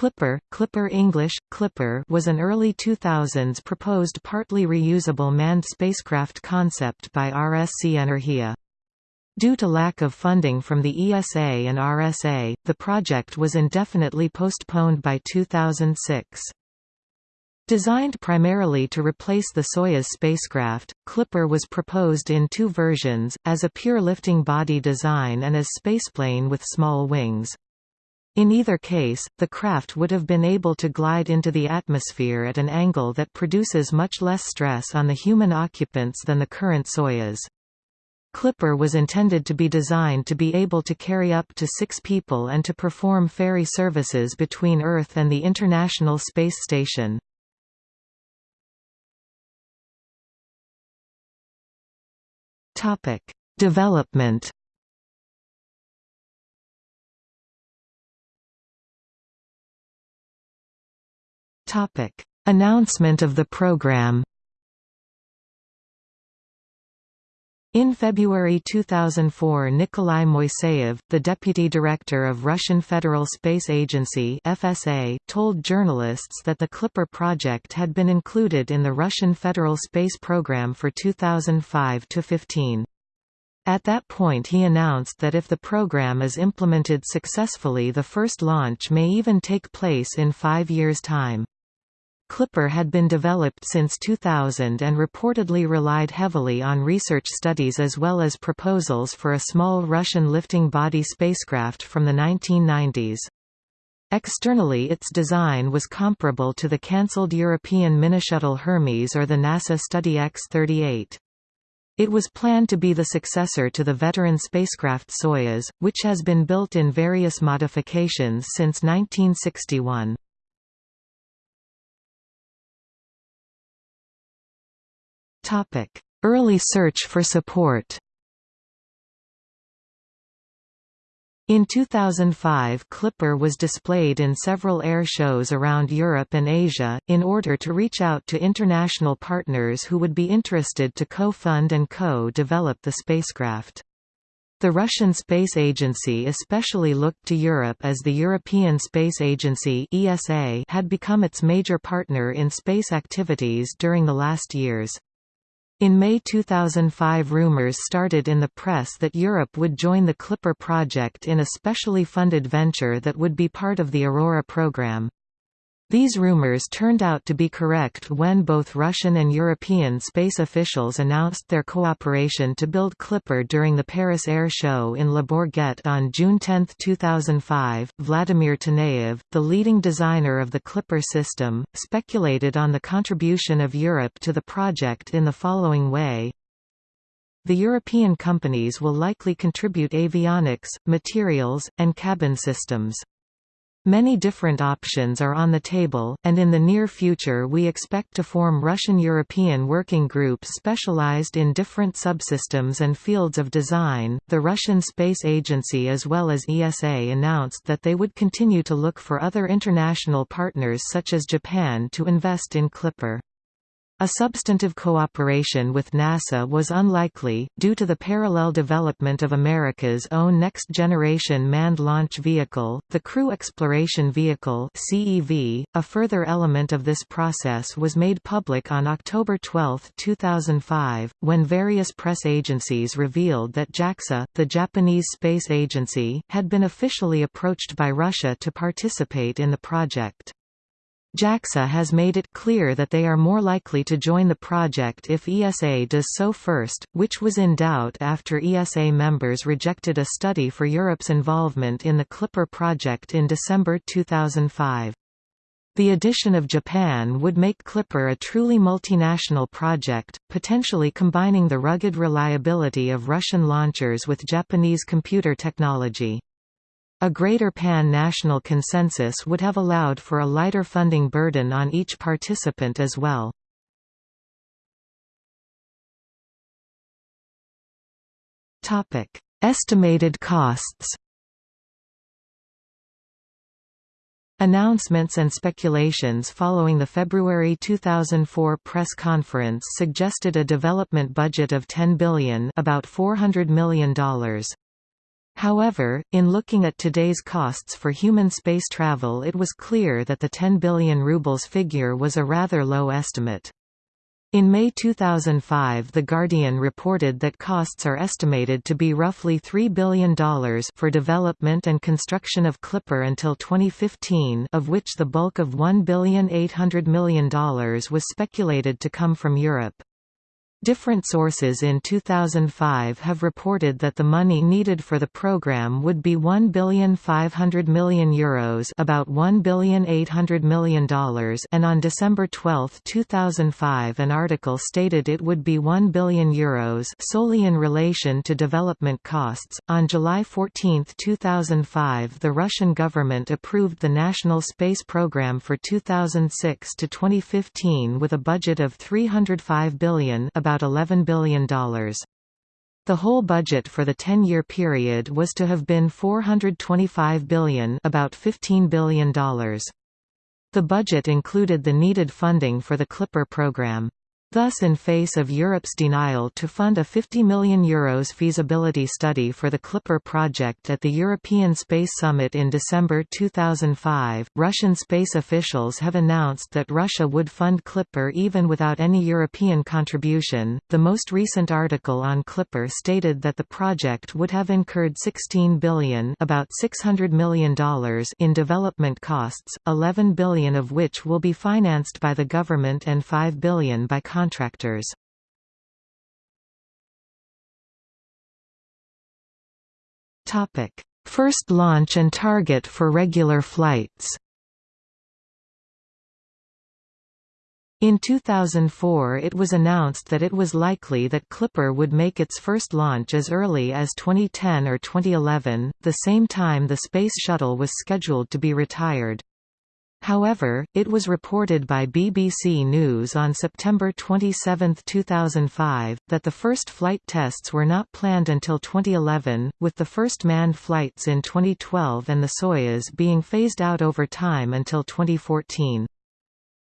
Clipper, Clipper English, Clipper was an early 2000s proposed partly reusable manned spacecraft concept by RSC Energia. Due to lack of funding from the ESA and RSA, the project was indefinitely postponed by 2006. Designed primarily to replace the Soyuz spacecraft, Clipper was proposed in two versions, as a pure lifting body design and as spaceplane with small wings. In either case, the craft would have been able to glide into the atmosphere at an angle that produces much less stress on the human occupants than the current Soyuz. Clipper was intended to be designed to be able to carry up to six people and to perform ferry services between Earth and the International Space Station. Development Topic: Announcement of the program. In February 2004 Nikolai Moiseev, the deputy director of Russian Federal Space Agency FSA, told journalists that the Clipper project had been included in the Russian Federal Space Program for 2005–15. At that point he announced that if the program is implemented successfully the first launch may even take place in five years' time. Clipper had been developed since 2000 and reportedly relied heavily on research studies as well as proposals for a small Russian lifting body spacecraft from the 1990s. Externally its design was comparable to the cancelled European Minishuttle Hermes or the NASA Study X-38. It was planned to be the successor to the veteran spacecraft Soyuz, which has been built in various modifications since 1961. Early search for support In 2005 Clipper was displayed in several air shows around Europe and Asia, in order to reach out to international partners who would be interested to co-fund and co-develop the spacecraft. The Russian Space Agency especially looked to Europe as the European Space Agency had become its major partner in space activities during the last years. In May 2005 rumors started in the press that Europe would join the Clipper project in a specially funded venture that would be part of the Aurora program. These rumors turned out to be correct when both Russian and European space officials announced their cooperation to build Clipper during the Paris Air Show in Le Bourget on June 10, 2005. Vladimir Taneyev, the leading designer of the Clipper system, speculated on the contribution of Europe to the project in the following way. The European companies will likely contribute avionics, materials, and cabin systems. Many different options are on the table, and in the near future we expect to form Russian-European working groups specialized in different subsystems and fields of design. The Russian Space Agency as well as ESA announced that they would continue to look for other international partners such as Japan to invest in Clipper. A substantive cooperation with NASA was unlikely, due to the parallel development of America's own next-generation manned launch vehicle, the Crew Exploration Vehicle. .A further element of this process was made public on October 12, 2005, when various press agencies revealed that JAXA, the Japanese space agency, had been officially approached by Russia to participate in the project. JAXA has made it clear that they are more likely to join the project if ESA does so first, which was in doubt after ESA members rejected a study for Europe's involvement in the Clipper project in December 2005. The addition of Japan would make Clipper a truly multinational project, potentially combining the rugged reliability of Russian launchers with Japanese computer technology. A greater pan-national consensus would have allowed for a lighter funding burden on each participant as well. Estimated costs Announcements and speculations following the February 2004 press conference suggested a development budget of 10 billion about $400 million. However, in looking at today's costs for human space travel it was clear that the 10 billion rubles figure was a rather low estimate. In May 2005 The Guardian reported that costs are estimated to be roughly $3 billion for development and construction of Clipper until 2015 of which the bulk of $1,800 million was speculated to come from Europe. Different sources in 2005 have reported that the money needed for the program would be 1 billion 500 million euros, about 1 billion 800 million dollars, and on December 12, 2005, an article stated it would be 1 billion euros solely in relation to development costs. On July 14, 2005, the Russian government approved the National Space Program for 2006 to 2015 with a budget of 305 billion, about about $11 billion. The whole budget for the 10-year period was to have been 425 billion about $15 billion. The budget included the needed funding for the Clipper program. Thus in face of Europe's denial to fund a €50 million Euros feasibility study for the Clipper project at the European Space Summit in December 2005, Russian space officials have announced that Russia would fund Clipper even without any European contribution. The most recent article on Clipper stated that the project would have incurred 16 billion, about $600 million in development costs, 11 billion of which will be financed by the government and 5 billion by contractors. First launch and target for regular flights In 2004 it was announced that it was likely that Clipper would make its first launch as early as 2010 or 2011, the same time the Space Shuttle was scheduled to be retired. However, it was reported by BBC News on September 27, 2005, that the first flight tests were not planned until 2011, with the first manned flights in 2012 and the Soyuz being phased out over time until 2014.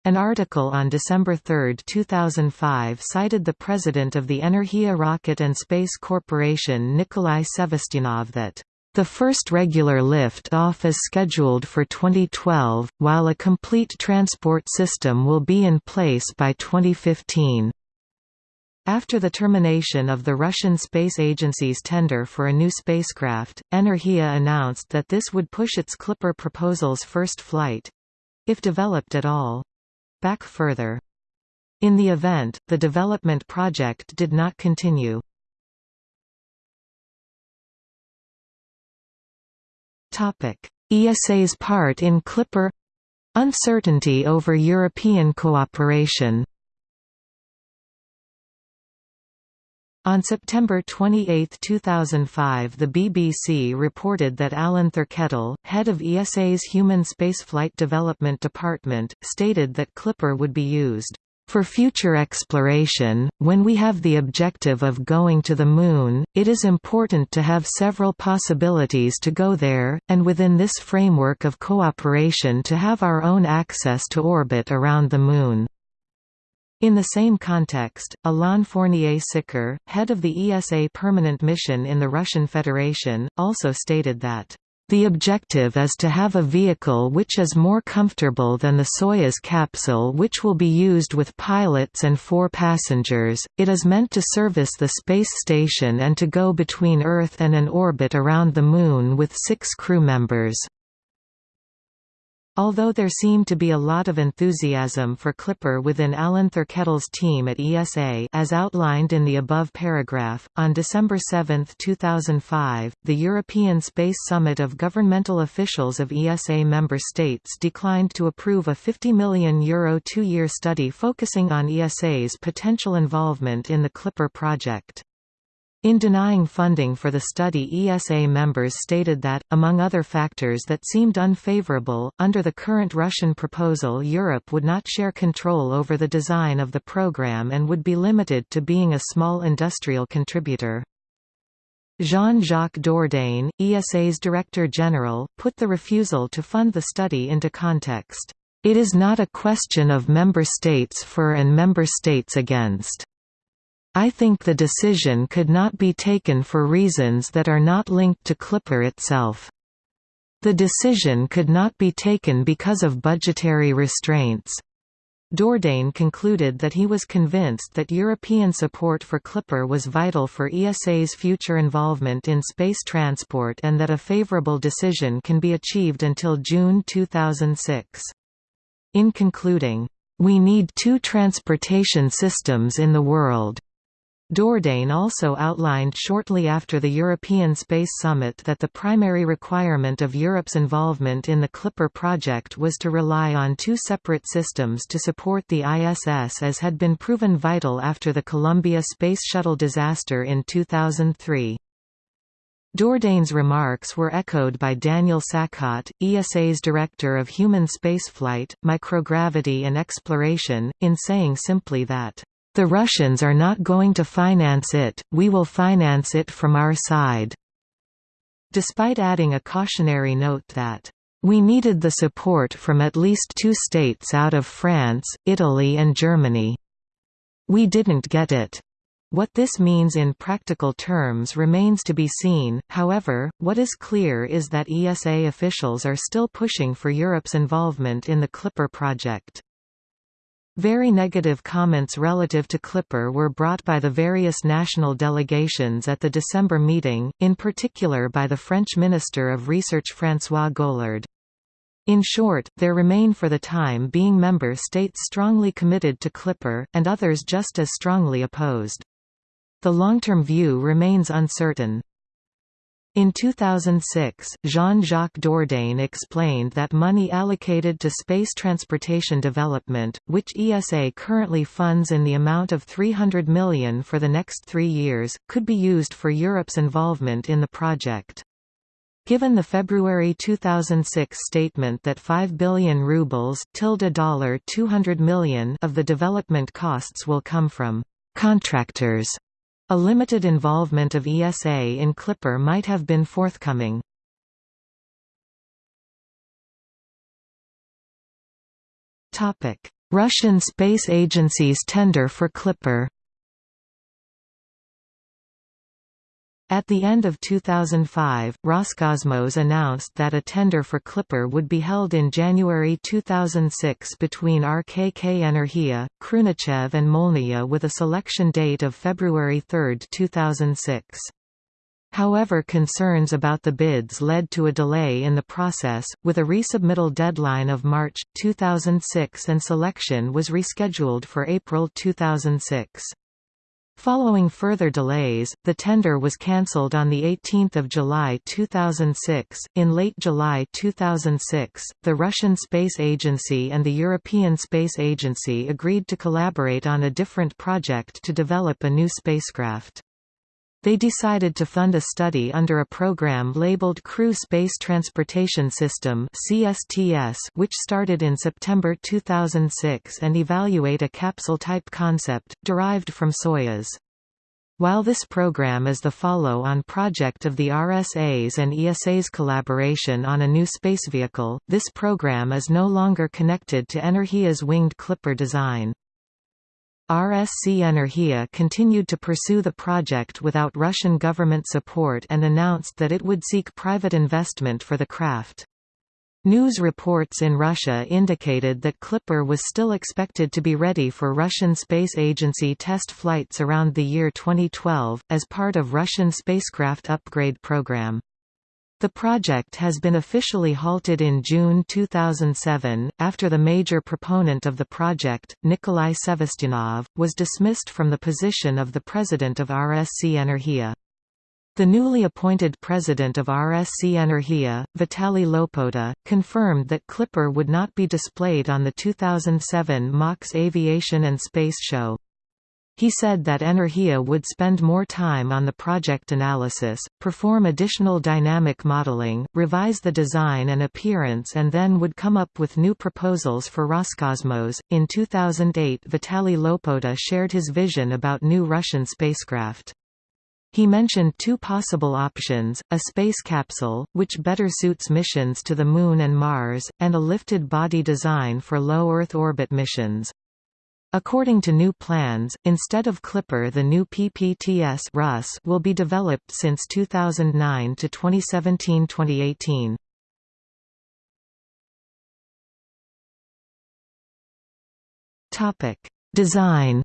An article on December 3, 2005 cited the president of the Energia Rocket and Space Corporation Nikolai Sevastyanov that the first regular lift-off is scheduled for 2012, while a complete transport system will be in place by 2015. After the termination of the Russian Space Agency's tender for a new spacecraft, Energia announced that this would push its Clipper proposal's first flight—if developed at all—back further. In the event, the development project did not continue. ESA's part in Clipper. Uncertainty over European cooperation. On September 28, 2005 the BBC reported that Alan Thirkettle, head of ESA's Human Spaceflight Development Department, stated that Clipper would be used for future exploration, when we have the objective of going to the Moon, it is important to have several possibilities to go there, and within this framework of cooperation to have our own access to orbit around the Moon. In the same context, Alain Fournier-Siccar, head of the ESA permanent mission in the Russian Federation, also stated that the objective is to have a vehicle which is more comfortable than the Soyuz capsule which will be used with pilots and four passengers. It is meant to service the space station and to go between Earth and an orbit around the Moon with six crew members. Although there seemed to be a lot of enthusiasm for Clipper within Alan Thirkettle's team at ESA as outlined in the above paragraph, on December 7, 2005, the European Space Summit of governmental officials of ESA member states declined to approve a €50 million Euro two-year study focusing on ESA's potential involvement in the Clipper project. In denying funding for the study ESA members stated that, among other factors that seemed unfavorable, under the current Russian proposal Europe would not share control over the design of the program and would be limited to being a small industrial contributor. Jean-Jacques Dordain, ESA's Director General, put the refusal to fund the study into context. It is not a question of member states for and member states against. I think the decision could not be taken for reasons that are not linked to Clipper itself. The decision could not be taken because of budgetary restraints. Dordain concluded that he was convinced that European support for Clipper was vital for ESA's future involvement in space transport and that a favourable decision can be achieved until June 2006. In concluding, "...we need two transportation systems in the world." Dordain also outlined shortly after the European Space Summit that the primary requirement of Europe's involvement in the Clipper project was to rely on two separate systems to support the ISS as had been proven vital after the Columbia Space Shuttle disaster in 2003. Dordain's remarks were echoed by Daniel Sacotte, ESA's Director of Human Spaceflight, Microgravity and Exploration, in saying simply that the Russians are not going to finance it, we will finance it from our side." Despite adding a cautionary note that, "...we needed the support from at least two states out of France, Italy and Germany. We didn't get it." What this means in practical terms remains to be seen, however, what is clear is that ESA officials are still pushing for Europe's involvement in the Clipper project. Very negative comments relative to Clipper were brought by the various national delegations at the December meeting, in particular by the French Minister of Research François Goulard. In short, there remain for the time being member states strongly committed to Clipper, and others just as strongly opposed. The long-term view remains uncertain. In 2006, Jean-Jacques Dordain explained that money allocated to space transportation development, which ESA currently funds in the amount of 300 million for the next three years, could be used for Europe's involvement in the project. Given the February 2006 statement that 5 billion rubles $200 million of the development costs will come from contractors a limited involvement of ESA in Clipper might have been forthcoming. Russian Space Agency's tender for Clipper At the end of 2005, Roscosmos announced that a tender for Clipper would be held in January 2006 between RKK Energia, Khrunichev and Molniya with a selection date of February 3, 2006. However concerns about the bids led to a delay in the process, with a resubmittal deadline of March, 2006 and selection was rescheduled for April 2006. Following further delays, the tender was cancelled on 18 July 2006. In late July 2006, the Russian Space Agency and the European Space Agency agreed to collaborate on a different project to develop a new spacecraft. They decided to fund a study under a program labeled Crew Space Transportation System which started in September 2006 and evaluate a capsule-type concept, derived from Soyuz. While this program is the follow-on project of the RSA's and ESA's collaboration on a new space vehicle, this program is no longer connected to Energia's winged Clipper design. RSC Energia continued to pursue the project without Russian government support and announced that it would seek private investment for the craft. News reports in Russia indicated that Clipper was still expected to be ready for Russian Space Agency test flights around the year 2012, as part of Russian spacecraft upgrade program. The project has been officially halted in June 2007, after the major proponent of the project, Nikolai Sevastyanov, was dismissed from the position of the president of RSC Energia. The newly appointed president of RSC Energia, Vitaly Lopota, confirmed that Clipper would not be displayed on the 2007 MAKS Aviation and Space Show. He said that Energia would spend more time on the project analysis, perform additional dynamic modeling, revise the design and appearance, and then would come up with new proposals for Roscosmos. In 2008, Vitaly Lopota shared his vision about new Russian spacecraft. He mentioned two possible options, a space capsule, which better suits missions to the Moon and Mars, and a lifted body design for low Earth orbit missions. According to new plans, instead of Clipper the new PPTS Rus will be developed since 2009 to 2017-2018. Topic: Design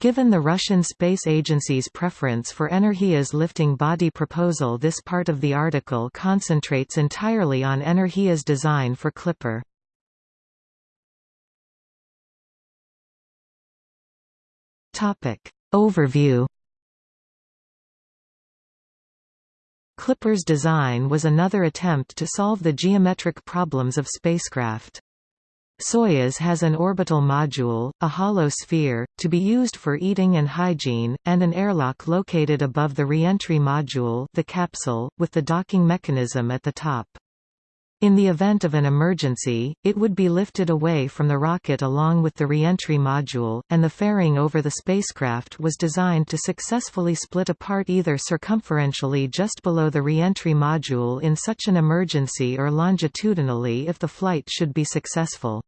Given the Russian Space Agency's preference for Energia's lifting body proposal this part of the article concentrates entirely on Energia's design for Clipper. Overview Clipper's design was another attempt to solve the geometric problems of spacecraft. Soyuz has an orbital module, a hollow sphere, to be used for eating and hygiene, and an airlock located above the reentry module the capsule, with the docking mechanism at the top. In the event of an emergency, it would be lifted away from the rocket along with the reentry module, and the fairing over the spacecraft was designed to successfully split apart either circumferentially just below the reentry module in such an emergency or longitudinally if the flight should be successful.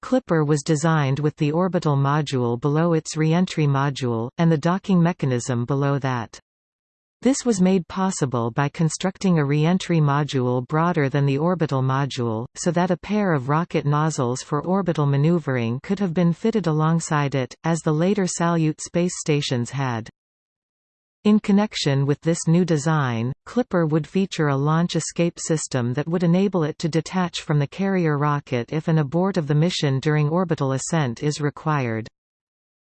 Clipper was designed with the orbital module below its reentry module, and the docking mechanism below that. This was made possible by constructing a reentry module broader than the orbital module, so that a pair of rocket nozzles for orbital maneuvering could have been fitted alongside it, as the later Salyut space stations had. In connection with this new design, Clipper would feature a launch escape system that would enable it to detach from the carrier rocket if an abort of the mission during orbital ascent is required.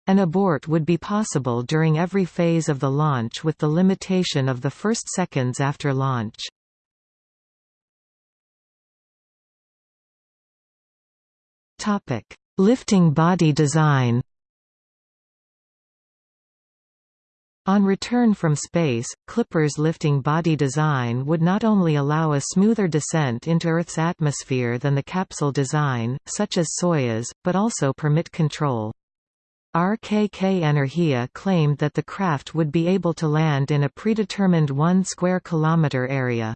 An abort would be possible during every phase of the launch with the limitation of the first seconds after launch. Topic: Lifting body design On return from space, Clipper's lifting body design would not only allow a smoother descent into Earth's atmosphere than the capsule design, such as Soyuz, but also permit control. RKK Energia claimed that the craft would be able to land in a predetermined 1 square kilometer area.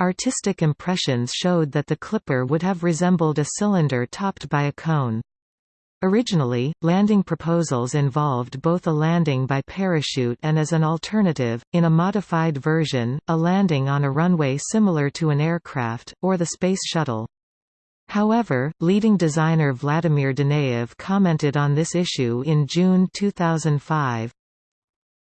Artistic impressions showed that the Clipper would have resembled a cylinder topped by a cone. Originally, landing proposals involved both a landing by parachute and as an alternative, in a modified version, a landing on a runway similar to an aircraft, or the Space Shuttle. However, leading designer Vladimir Danaev commented on this issue in June 2005,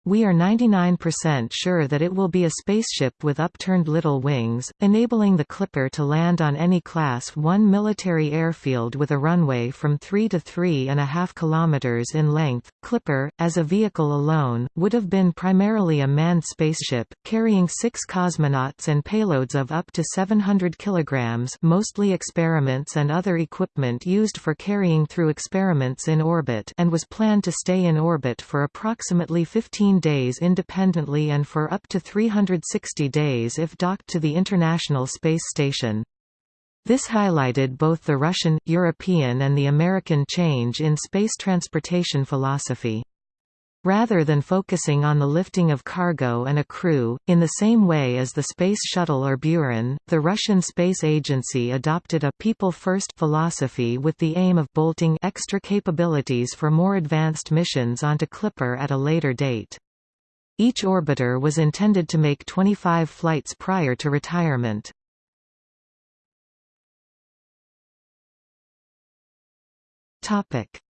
we are 99% sure that it will be a spaceship with upturned little wings, enabling the Clipper to land on any Class 1 military airfield with a runway from 3 to 3.5 kilometers in length. Clipper, as a vehicle alone, would have been primarily a manned spaceship, carrying six cosmonauts and payloads of up to 700 kilograms mostly experiments and other equipment used for carrying through experiments in orbit and was planned to stay in orbit for approximately 15 days independently and for up to 360 days if docked to the International Space Station. This highlighted both the Russian, European and the American change in space transportation philosophy. Rather than focusing on the lifting of cargo and a crew, in the same way as the Space Shuttle or Buran, the Russian Space Agency adopted a people-first philosophy with the aim of bolting extra capabilities for more advanced missions onto Clipper at a later date. Each orbiter was intended to make 25 flights prior to retirement.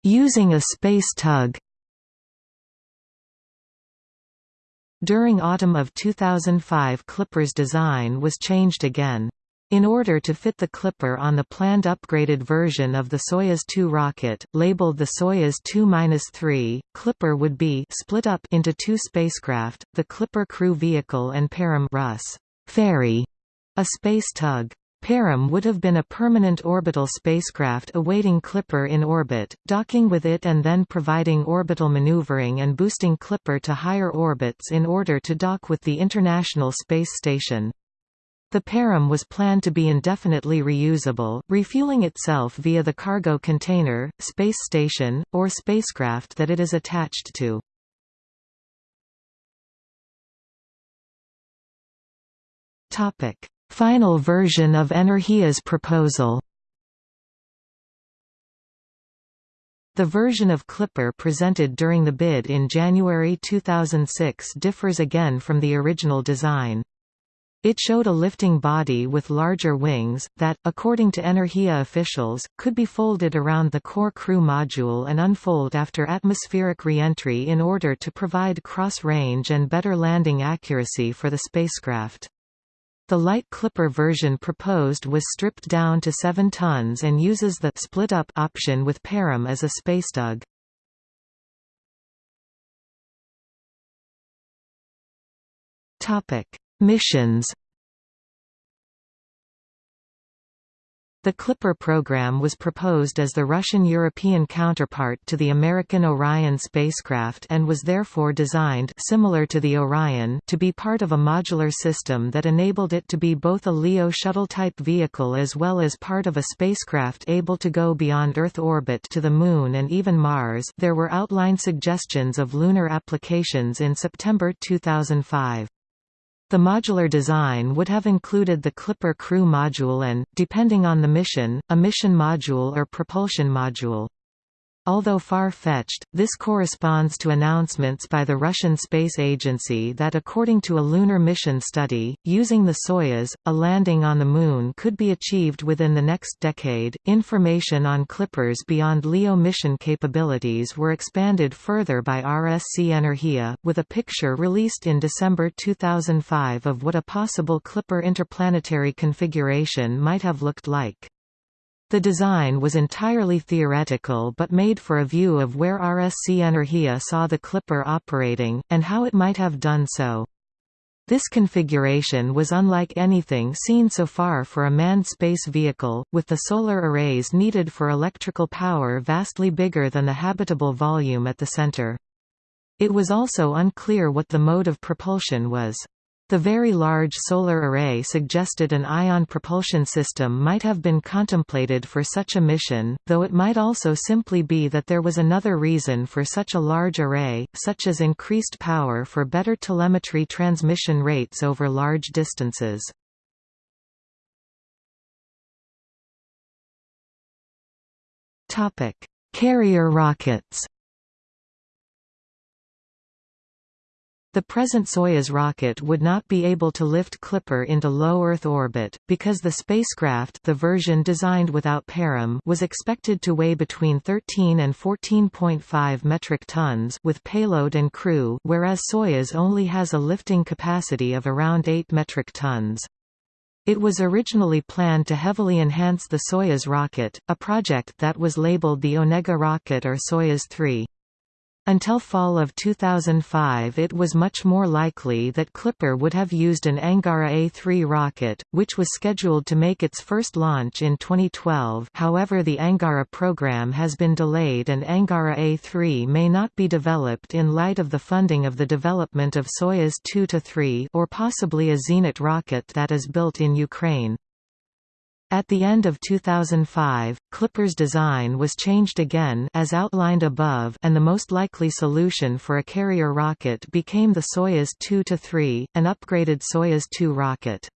Using a space tug During autumn of 2005 Clipper's design was changed again. In order to fit the Clipper on the planned upgraded version of the Soyuz 2 rocket, labeled the Soyuz 2-3, Clipper would be split up into two spacecraft, the Clipper crew vehicle and Parom Rus ferry, a space tug. Parom would have been a permanent orbital spacecraft awaiting Clipper in orbit, docking with it and then providing orbital maneuvering and boosting Clipper to higher orbits in order to dock with the International Space Station. The Parom was planned to be indefinitely reusable, refueling itself via the cargo container, space station, or spacecraft that it is attached to. Topic: Final version of Energia's proposal The version of Clipper presented during the bid in January 2006 differs again from the original design. It showed a lifting body with larger wings, that, according to Energia officials, could be folded around the core crew module and unfold after atmospheric re-entry in order to provide cross-range and better landing accuracy for the spacecraft. The light Clipper version proposed was stripped down to 7 tons and uses the split-up option with Parom as a spacetug. Topic: Missions The Clipper program was proposed as the Russian-European counterpart to the American Orion spacecraft and was therefore designed similar to the Orion to be part of a modular system that enabled it to be both a LEO shuttle-type vehicle as well as part of a spacecraft able to go beyond Earth orbit to the Moon and even Mars there were outline suggestions of lunar applications in September 2005. The modular design would have included the Clipper crew module and, depending on the mission, a mission module or propulsion module. Although far-fetched, this corresponds to announcements by the Russian Space Agency that according to a lunar mission study, using the Soyuz, a landing on the Moon could be achieved within the next decade. Information on Clippers beyond LEO mission capabilities were expanded further by RSC Energia, with a picture released in December 2005 of what a possible Clipper interplanetary configuration might have looked like. The design was entirely theoretical but made for a view of where RSC Energia saw the Clipper operating, and how it might have done so. This configuration was unlike anything seen so far for a manned space vehicle, with the solar arrays needed for electrical power vastly bigger than the habitable volume at the center. It was also unclear what the mode of propulsion was. The Very Large Solar Array suggested an ion propulsion system might have been contemplated for such a mission, though it might also simply be that there was another reason for such a large array, such as increased power for better telemetry transmission rates over large distances. Carrier rockets The present Soyuz rocket would not be able to lift Clipper into low Earth orbit, because the spacecraft the version designed without Parom was expected to weigh between 13 and 14.5 metric tons with payload and crew whereas Soyuz only has a lifting capacity of around 8 metric tons. It was originally planned to heavily enhance the Soyuz rocket, a project that was labeled the Onega rocket or Soyuz 3. Until fall of 2005 it was much more likely that Clipper would have used an Angara A3 rocket, which was scheduled to make its first launch in 2012 however the Angara program has been delayed and Angara A3 may not be developed in light of the funding of the development of Soyuz 2-3 or possibly a Zenit rocket that is built in Ukraine. At the end of 2005, Clipper's design was changed again as outlined above and the most likely solution for a carrier rocket became the Soyuz 2-3, an upgraded Soyuz 2 rocket.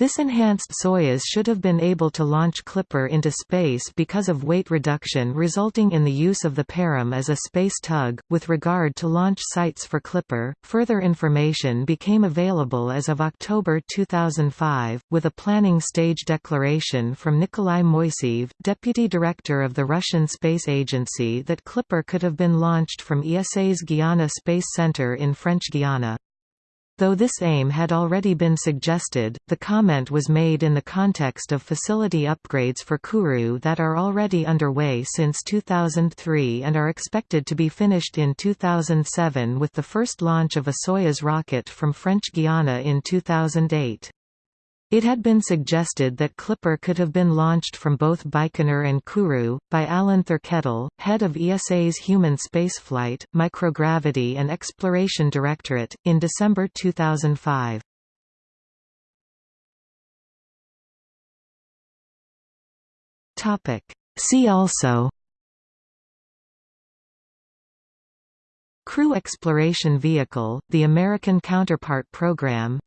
This enhanced Soyuz should have been able to launch Clipper into space because of weight reduction resulting in the use of the Parom as a space tug. With regard to launch sites for Clipper, further information became available as of October 2005, with a planning stage declaration from Nikolai Moiseev, deputy director of the Russian Space Agency that Clipper could have been launched from ESA's Guiana Space Center in French Guiana. Though this aim had already been suggested, the comment was made in the context of facility upgrades for Kourou that are already underway since 2003 and are expected to be finished in 2007 with the first launch of a Soyuz rocket from French Guiana in 2008. It had been suggested that Clipper could have been launched from both Baikonur and Kourou, by Alan Thirkettle, head of ESA's Human Spaceflight, Microgravity and Exploration Directorate, in December 2005. See also Crew Exploration Vehicle, the American Counterpart Program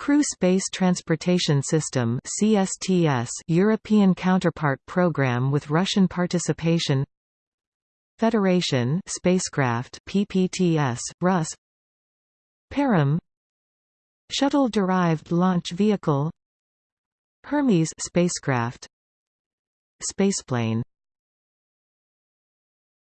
Crew Space Transportation System CSTS European counterpart program with Russian participation Federation spacecraft PPTS Rus Parom Shuttle derived launch vehicle Hermes spacecraft Spaceplane